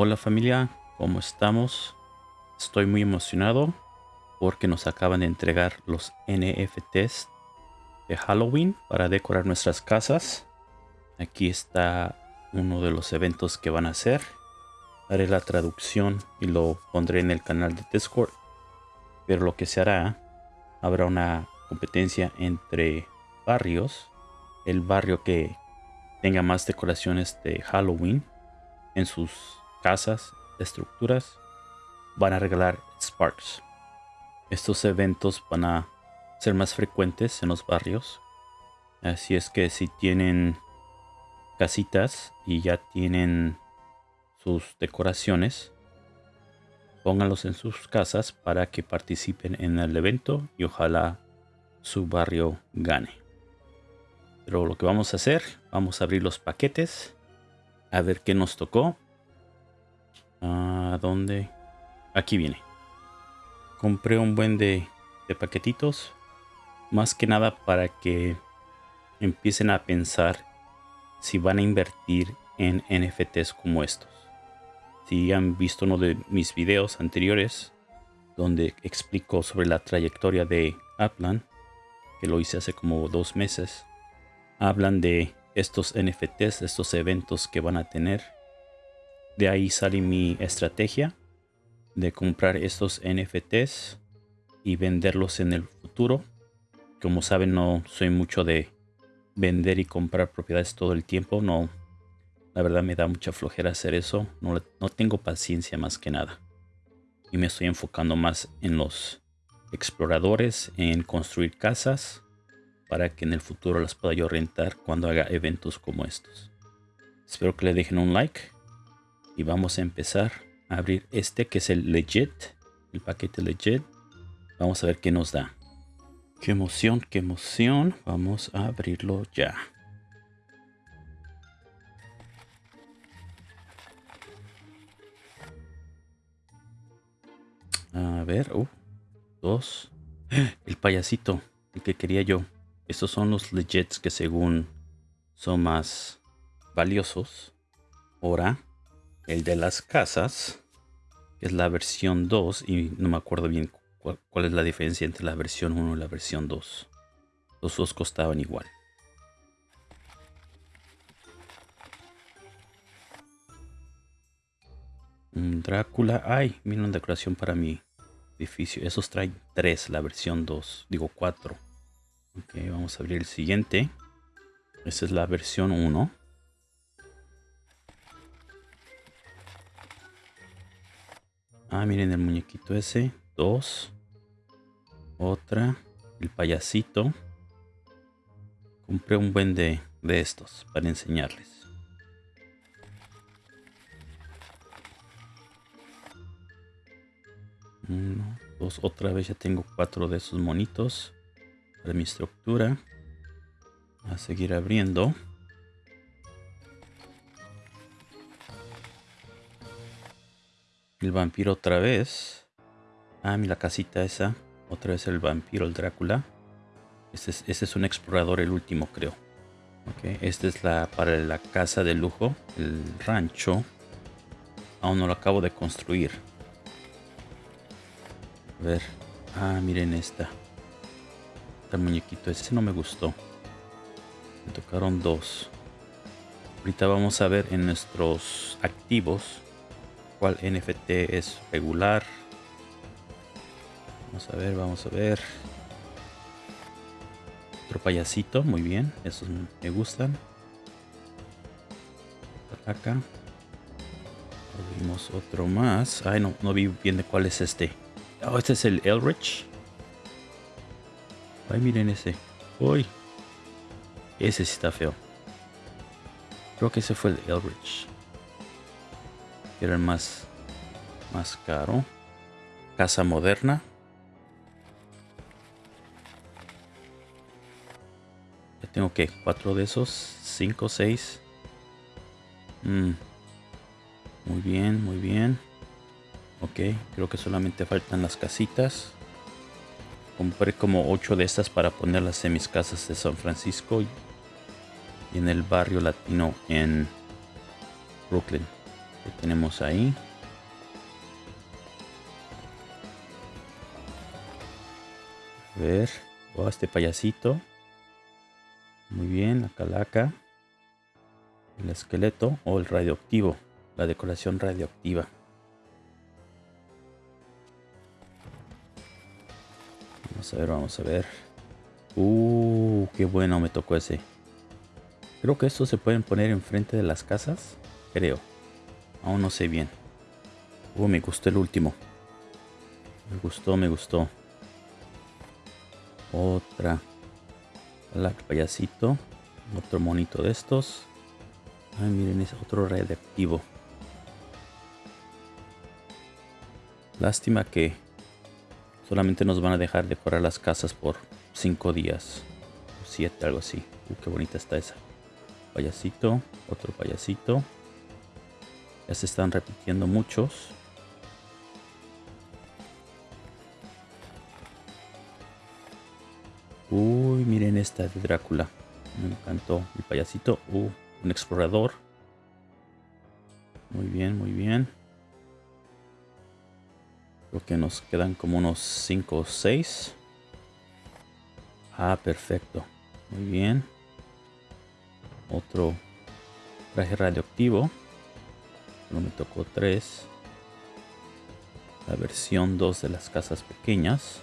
Hola familia, ¿cómo estamos? Estoy muy emocionado porque nos acaban de entregar los NFTs de Halloween para decorar nuestras casas. Aquí está uno de los eventos que van a hacer. Haré la traducción y lo pondré en el canal de Discord. Pero lo que se hará, habrá una competencia entre barrios. El barrio que tenga más decoraciones de Halloween en sus casas, estructuras, van a regalar Sparks. Estos eventos van a ser más frecuentes en los barrios. Así es que si tienen casitas y ya tienen sus decoraciones, pónganlos en sus casas para que participen en el evento y ojalá su barrio gane. Pero lo que vamos a hacer, vamos a abrir los paquetes, a ver qué nos tocó ¿A dónde? Aquí viene. Compré un buen de, de paquetitos. Más que nada para que empiecen a pensar si van a invertir en NFTs como estos. Si han visto uno de mis videos anteriores donde explico sobre la trayectoria de Aplan, que lo hice hace como dos meses, hablan de estos NFTs, estos eventos que van a tener de ahí sale mi estrategia de comprar estos NFTs y venderlos en el futuro. Como saben, no soy mucho de vender y comprar propiedades todo el tiempo. No, la verdad me da mucha flojera hacer eso. No, no tengo paciencia más que nada. Y me estoy enfocando más en los exploradores, en construir casas para que en el futuro las pueda yo rentar cuando haga eventos como estos. Espero que le dejen un like y vamos a empezar a abrir este que es el legit el paquete legit. Vamos a ver qué nos da. Qué emoción qué emoción. Vamos a abrirlo ya. A ver uh, dos. El payasito el que quería yo. Estos son los legits que según son más valiosos. Ahora el de las casas, es la versión 2 y no me acuerdo bien cuál, es la diferencia entre la versión 1 y la versión 2. Los dos costaban igual. Drácula. Ay, mira una decoración para mi edificio. Esos traen 3, la versión 2. Digo 4. Ok, vamos a abrir el siguiente. Esta es la versión 1. Ah, miren el muñequito ese. Dos. Otra. El payasito. Compré un buen de, de estos para enseñarles. Uno, dos, otra vez ya tengo cuatro de esos monitos para mi estructura. A seguir abriendo. El vampiro otra vez. Ah, mira la casita esa. Otra vez el vampiro, el Drácula. Este es, este es un explorador, el último creo. Ok, esta es la para la casa de lujo, el rancho. Aún no lo acabo de construir. A ver. Ah, miren esta. Este muñequito, ese no me gustó. Me tocaron dos. Ahorita vamos a ver en nuestros activos cuál NFT es regular. Vamos a ver, vamos a ver. Otro payasito, muy bien. Esos me gustan. acá. Vimos otro más. Ay, no, no vi bien de cuál es este. Oh, este es el Elrich. Ay, miren ese. Uy. Ese sí está feo. Creo que ese fue el Elrich era más, más caro. Casa moderna. Ya tengo que cuatro de esos. Cinco, seis. Mm. Muy bien, muy bien. Ok, creo que solamente faltan las casitas. Compré como ocho de estas para ponerlas en mis casas de San Francisco y en el barrio latino en Brooklyn. ¿Qué tenemos ahí? A ver. Oh, este payasito. Muy bien, la calaca. El esqueleto o el radioactivo. La decoración radioactiva. Vamos a ver, vamos a ver. Uh, qué bueno me tocó ese. Creo que estos se pueden poner enfrente de las casas. Creo. Aún no sé bien. Uh, me gustó el último. Me gustó, me gustó. Otra. La payasito. Otro monito de estos. Ay, miren, es otro radioactivo. Lástima que solamente nos van a dejar decorar las casas por 5 días. O 7, algo así. Uh, qué bonita está esa. Payasito. Otro payasito. Ya se están repitiendo muchos. Uy, miren esta de Drácula. Me encantó. El payasito. Uh, un explorador. Muy bien, muy bien. Creo que nos quedan como unos 5 o 6. Ah, perfecto. Muy bien. Otro traje radioactivo. No me tocó 3. La versión 2 de las casas pequeñas.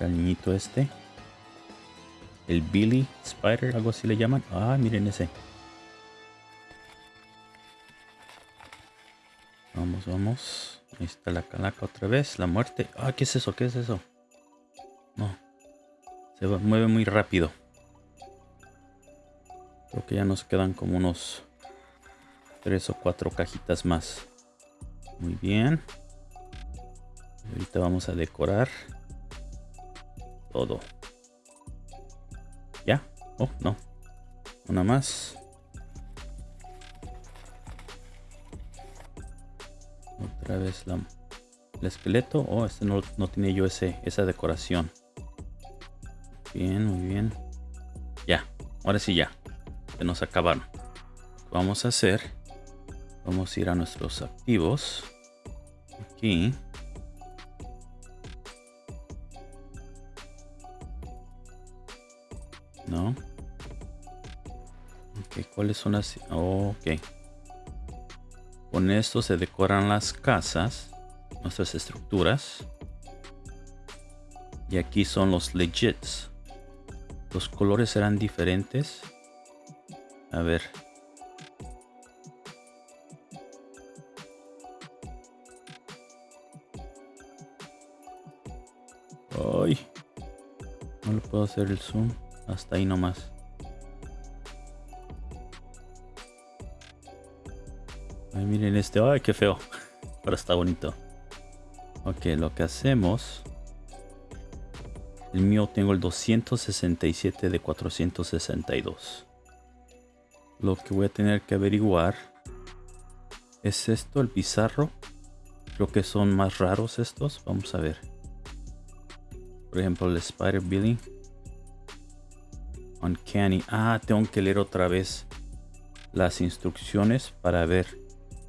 El niñito este. El Billy Spider, algo así le llaman. Ah, miren ese. Vamos, vamos. Ahí está la calaca otra vez. La muerte. Ah, ¿qué es eso? ¿Qué es eso? No. Se mueve muy rápido. Creo que ya nos quedan como unos tres o cuatro cajitas más. Muy bien. ahorita vamos a decorar todo. ¿Ya? Oh, no. Una más. Otra vez la, el esqueleto. Oh, este no, no tiene yo ese, esa decoración. Bien, muy bien. Ya, ahora sí ya. Nos acabaron. Vamos a hacer. Vamos a ir a nuestros activos. Aquí. No. Ok, ¿cuáles son las...? ok. Con esto se decoran las casas, nuestras estructuras. Y aquí son los legits. Los colores serán diferentes. A ver. Ay. No le puedo hacer el zoom. Hasta ahí nomás. miren este. Ay, qué feo. Pero está bonito. Ok, lo que hacemos. El mío tengo el 267 de 462. Lo que voy a tener que averiguar es esto, el pizarro. Creo que son más raros estos. Vamos a ver. Por ejemplo, el Spider Billy. Uncanny. Ah, tengo que leer otra vez las instrucciones para ver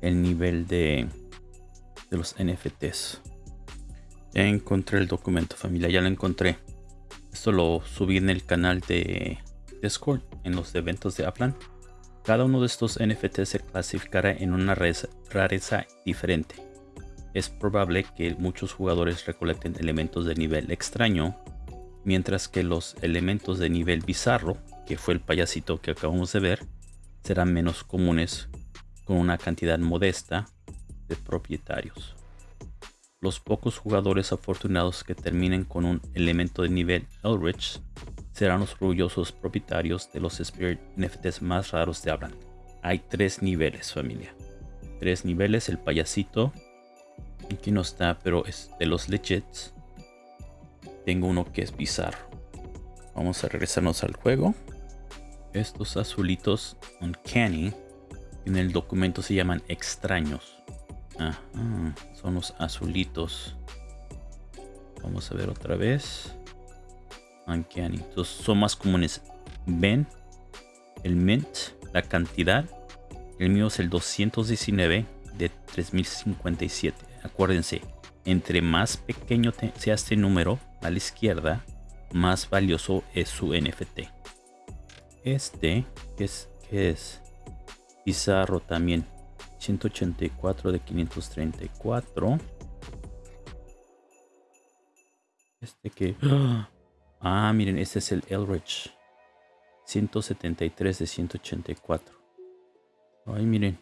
el nivel de, de los NFTs. Encontré el documento familia, ya lo encontré. Esto lo subí en el canal de Discord, en los eventos de Aplan. Cada uno de estos NFTs se clasificará en una rareza diferente. Es probable que muchos jugadores recolecten elementos de nivel extraño, mientras que los elementos de nivel bizarro, que fue el payasito que acabamos de ver, serán menos comunes con una cantidad modesta de propietarios. Los pocos jugadores afortunados que terminen con un elemento de nivel Elrich serán los orgullosos propietarios de los Spirit NFTs más raros de Abran. Hay tres niveles, familia. Tres niveles, el payasito. Aquí no está, pero es de los legits. Tengo uno que es bizarro. Vamos a regresarnos al juego. Estos azulitos Uncanny en el documento se llaman extraños. son los azulitos. Vamos a ver otra vez. Entonces son más comunes. Ven el mint, la cantidad El mío es el 219 de 3057. Acuérdense, entre más pequeño sea este número a la izquierda, más valioso es su NFT. Este, que es, es Pizarro también, 184 de 534. Este que... Ah, miren, este es el Elrich. 173 de 184. Ay, miren.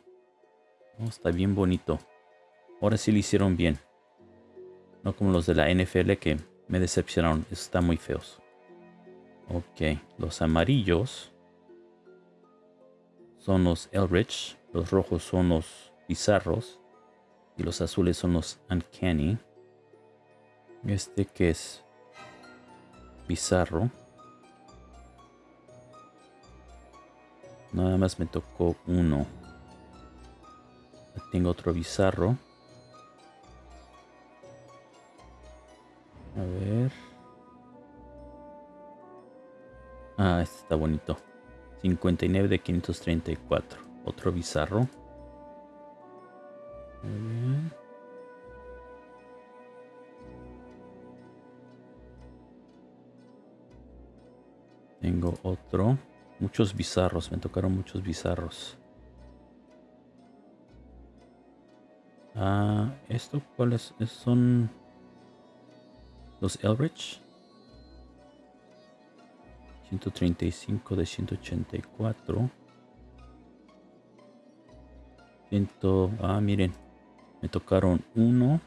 Oh, está bien bonito. Ahora sí lo hicieron bien. No como los de la NFL que me decepcionaron. Están muy feos. Ok. Los amarillos son los Elrich. Los rojos son los bizarros. Y los azules son los Uncanny. Este que es bizarro. Nada más me tocó uno. Tengo otro bizarro. A ver. Ah, este está bonito. 59 de 534. Otro bizarro. Tengo otro. Muchos bizarros. Me tocaron muchos bizarros. Ah, ¿esto cuáles son? Los Elrich. 135 de 184. Ciento, ah, miren. Me tocaron 1,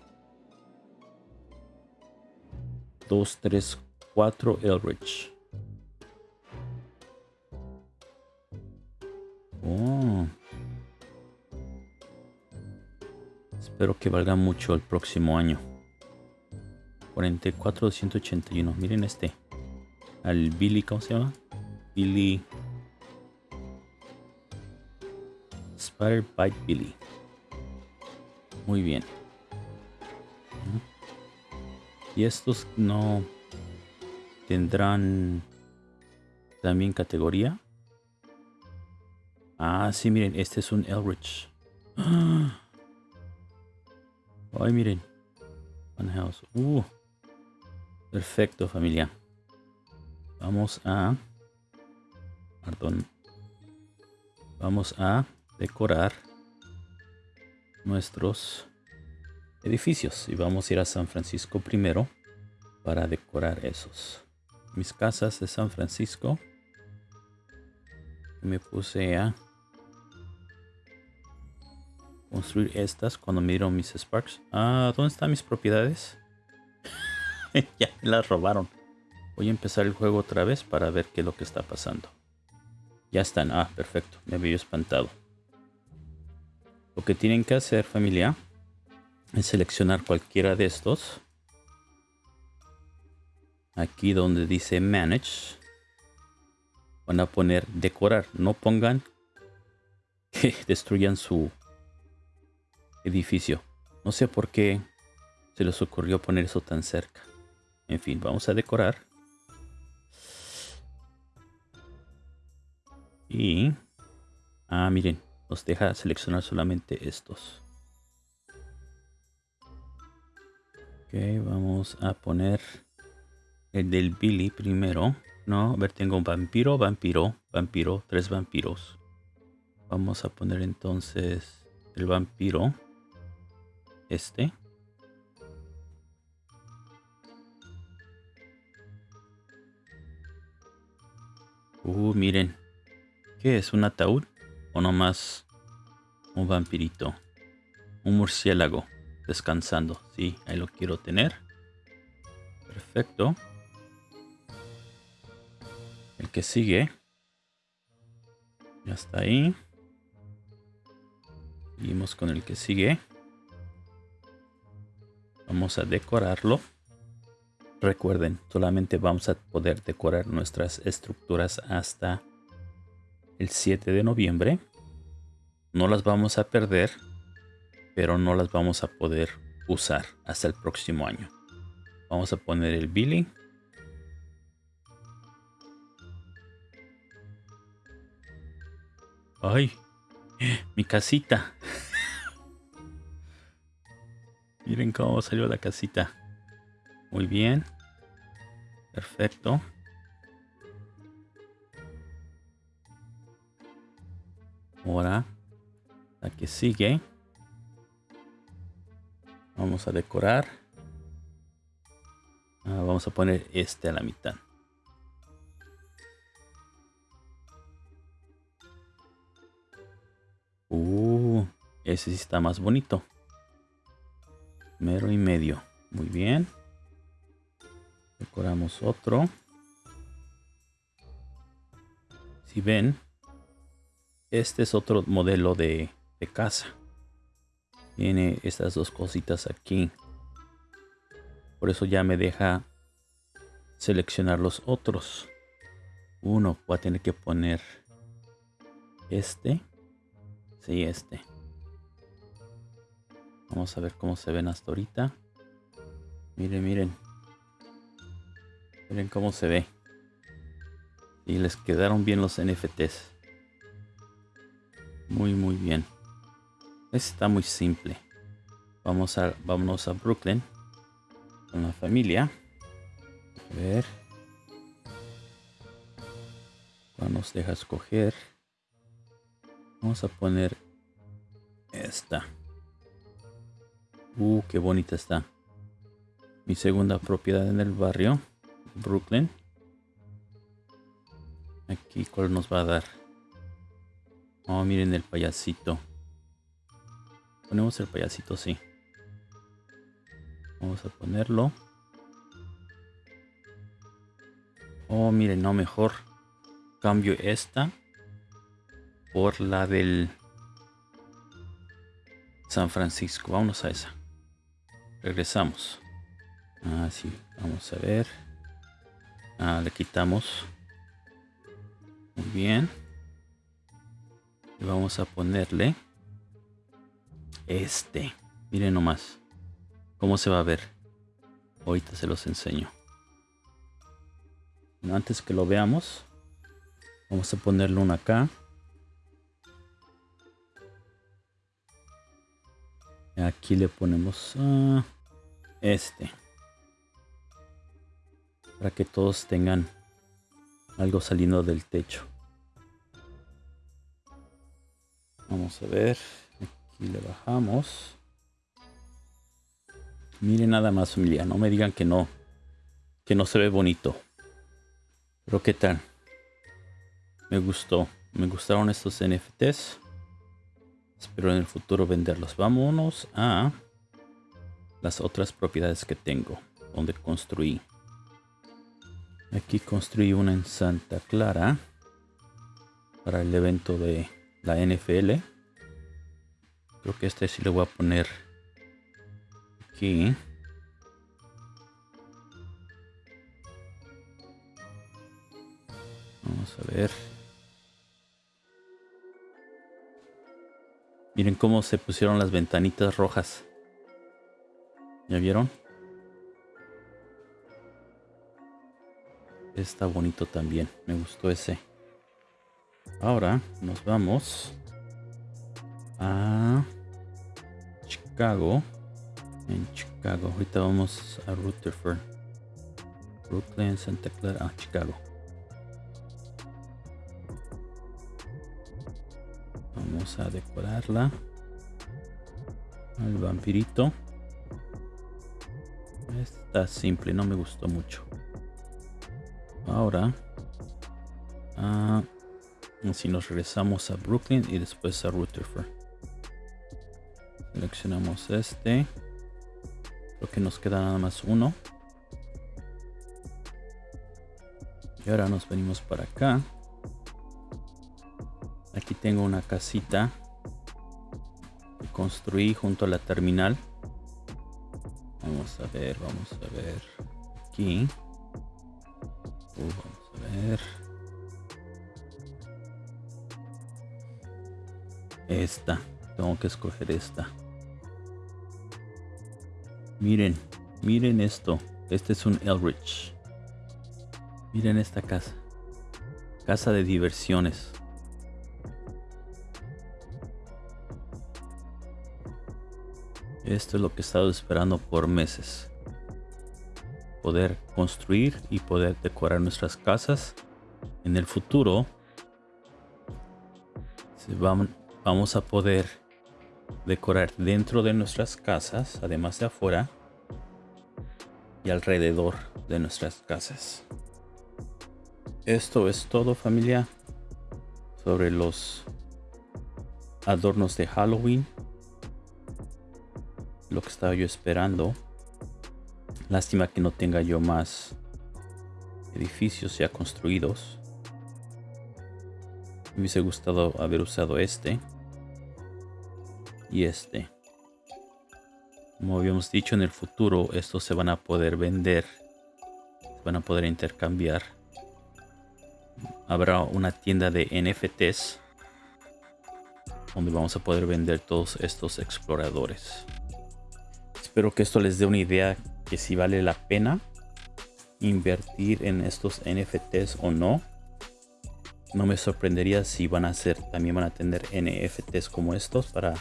2, 3, 4 Elrich. Espero que valga mucho el próximo año. 44 281. Miren este. Al Billy, ¿cómo se llama? Billy. Spider Bite Billy. Muy bien. Y estos no tendrán también categoría. Ah, sí, miren, este es un Elrich. Ay, miren. One house. Uh. Perfecto, familia. Vamos a... Perdón. Vamos a decorar nuestros edificios. Y vamos a ir a San Francisco primero para decorar esos. Mis casas de San Francisco. Me puse a construir estas cuando me dieron mis Sparks. Ah, ¿dónde están mis propiedades? ya me las robaron. Voy a empezar el juego otra vez para ver qué es lo que está pasando. Ya están. Ah, perfecto. Me había espantado. Lo que tienen que hacer, familia, es seleccionar cualquiera de estos. Aquí donde dice Manage. Van a poner decorar. No pongan que destruyan su edificio. No sé por qué se les ocurrió poner eso tan cerca. En fin, vamos a decorar. Y... Ah, miren, nos deja seleccionar solamente estos. Ok, vamos a poner el del Billy primero. No, a ver, tengo un vampiro, vampiro, vampiro, tres vampiros. Vamos a poner entonces el vampiro. Este. Uh, miren. ¿Qué es? ¿Un ataúd? ¿O nomás un vampirito? Un murciélago descansando. Sí, ahí lo quiero tener. Perfecto. El que sigue. Ya está ahí. Seguimos con el que sigue. Vamos a decorarlo. Recuerden, solamente vamos a poder decorar nuestras estructuras hasta el 7 de noviembre. No las vamos a perder, pero no las vamos a poder usar hasta el próximo año. Vamos a poner el Billy. Ay, Mi casita. Miren cómo salió la casita. Muy bien. Perfecto. Ahora, la que sigue. Vamos a decorar. Ah, vamos a poner este a la mitad. Uh, ese sí está más bonito. Mero y medio. Muy bien. Decoramos otro. Si ven, este es otro modelo de, de casa. Tiene estas dos cositas aquí. Por eso ya me deja seleccionar los otros. Uno va a tener que poner este. Sí, este. Vamos a ver cómo se ven hasta ahorita. Miren, miren. Miren cómo se ve. Y les quedaron bien los NFTs. Muy, muy bien. Está muy simple. Vamos a, vámonos a Brooklyn con la familia. A ver. Nos deja escoger. Vamos a poner esta. Uh, qué bonita está. Mi segunda propiedad en el barrio, Brooklyn. Aquí, ¿cuál nos va a dar? Oh, miren el payasito. Ponemos el payasito así. Vamos a ponerlo. Oh, miren, no, mejor cambio esta por la del San Francisco. Vamos a esa. Regresamos. Ah, sí. Vamos a ver. Ah, le quitamos. Muy bien. Y vamos a ponerle este. Miren nomás. ¿Cómo se va a ver? Ahorita se los enseño. antes que lo veamos, vamos a ponerle uno acá. Aquí le ponemos ah, este. Para que todos tengan algo saliendo del techo. Vamos a ver. Aquí le bajamos. Miren nada más familia. No me digan que no. Que no se ve bonito. Pero qué tal. Me gustó. Me gustaron estos NFTs. Espero en el futuro venderlos. Vámonos a las otras propiedades que tengo. Donde construí. Aquí construí una en Santa Clara. Para el evento de la NFL. Creo que este sí le voy a poner aquí. Vamos a ver. Miren cómo se pusieron las ventanitas rojas. ¿Ya vieron? Está bonito también. Me gustó ese. Ahora nos vamos a Chicago. En Chicago. Ahorita vamos a Rutherford. Brooklyn, Santa Clara. Ah, Chicago. A decorarla. Al vampirito. Está simple, no me gustó mucho. Ahora. Ah, si nos regresamos a Brooklyn y después a Rutherford. Seleccionamos este. Creo que nos queda nada más uno. Y ahora nos venimos para acá. Aquí tengo una casita que construí junto a la terminal. Vamos a ver, vamos a ver. Aquí. Uh, vamos a ver. Esta. Tengo que escoger esta. Miren, miren esto. Este es un Elrich. Miren esta casa. Casa de diversiones. Esto es lo que he estado esperando por meses. Poder construir y poder decorar nuestras casas. En el futuro vamos a poder decorar dentro de nuestras casas, además de afuera y alrededor de nuestras casas. Esto es todo familia sobre los adornos de Halloween. Lo que estaba yo esperando. Lástima que no tenga yo más edificios ya construidos. Me hubiese gustado haber usado este. Y este. Como habíamos dicho en el futuro, estos se van a poder vender. Se van a poder intercambiar. Habrá una tienda de NFTs. Donde vamos a poder vender todos estos exploradores. Espero que esto les dé una idea que si vale la pena invertir en estos NFTs o no. No me sorprendería si van a ser, también van a tener NFTs como estos para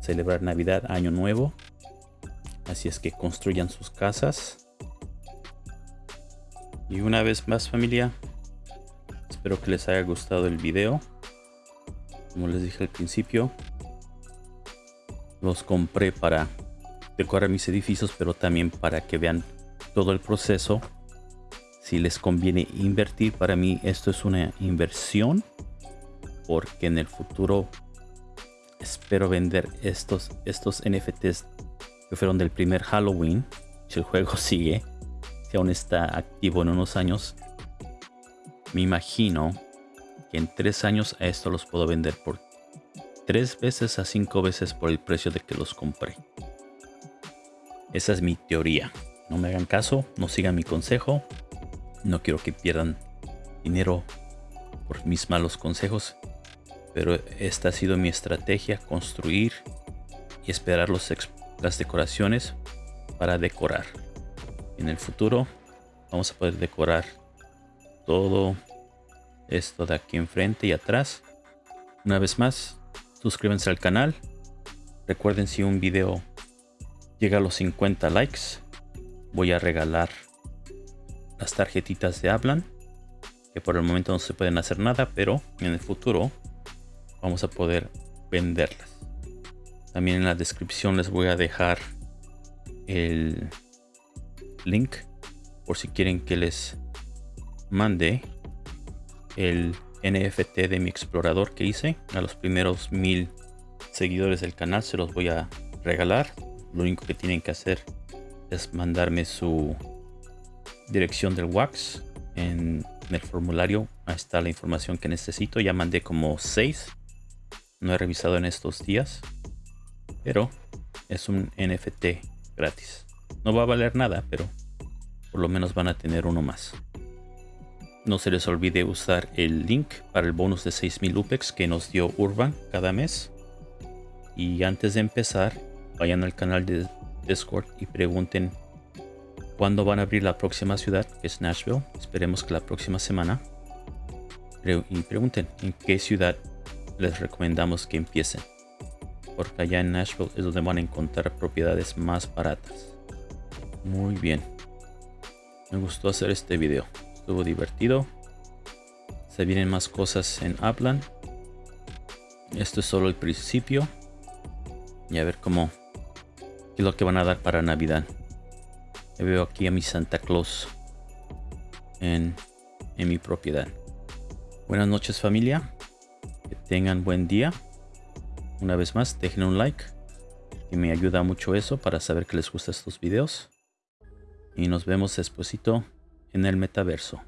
celebrar Navidad, Año Nuevo. Así es que construyan sus casas. Y una vez más familia, espero que les haya gustado el video. Como les dije al principio, los compré para decorar mis edificios, pero también para que vean todo el proceso. Si les conviene invertir, para mí esto es una inversión, porque en el futuro espero vender estos, estos NFTs que fueron del primer Halloween. Si el juego sigue, si aún está activo en unos años, me imagino que en tres años a esto los puedo vender por tres veces a cinco veces por el precio de que los compré. Esa es mi teoría. No me hagan caso, no sigan mi consejo. No quiero que pierdan dinero por mis malos consejos. Pero esta ha sido mi estrategia, construir y esperar los las decoraciones para decorar. En el futuro vamos a poder decorar todo esto de aquí enfrente y atrás. Una vez más, suscríbanse al canal. Recuerden si un video llega a los 50 likes, voy a regalar las tarjetitas de Hablan. Que por el momento no se pueden hacer nada, pero en el futuro vamos a poder venderlas. También en la descripción les voy a dejar el link por si quieren que les mande el NFT de mi explorador que hice. A los primeros mil seguidores del canal se los voy a regalar. Lo único que tienen que hacer es mandarme su dirección del wax en, el formulario. Ahí está la información que necesito. Ya mandé como 6. No he revisado en estos días pero es un NFT gratis. No va a valer nada, pero por lo menos van a tener uno más. No se les olvide usar el link para el bonus de 6000 UPEX que nos dio Urban cada mes. Y antes de empezar, vayan al canal de Discord y pregunten cuándo van a abrir la próxima ciudad, que es Nashville. Esperemos que la próxima semana. Y pregunten en qué ciudad les recomendamos que empiecen porque allá en Nashville es donde van a encontrar propiedades más baratas. Muy bien. Me gustó hacer este video. Estuvo divertido. Se vienen más cosas en Upland. Esto es solo el principio. Y a ver cómo es lo que van a dar para Navidad. Ya veo aquí a mi Santa Claus en, en mi propiedad. Buenas noches familia. Que tengan buen día. Una vez más, dejen un like. Que me ayuda mucho eso para saber que les gustan estos videos. Y nos vemos despuesito en el metaverso.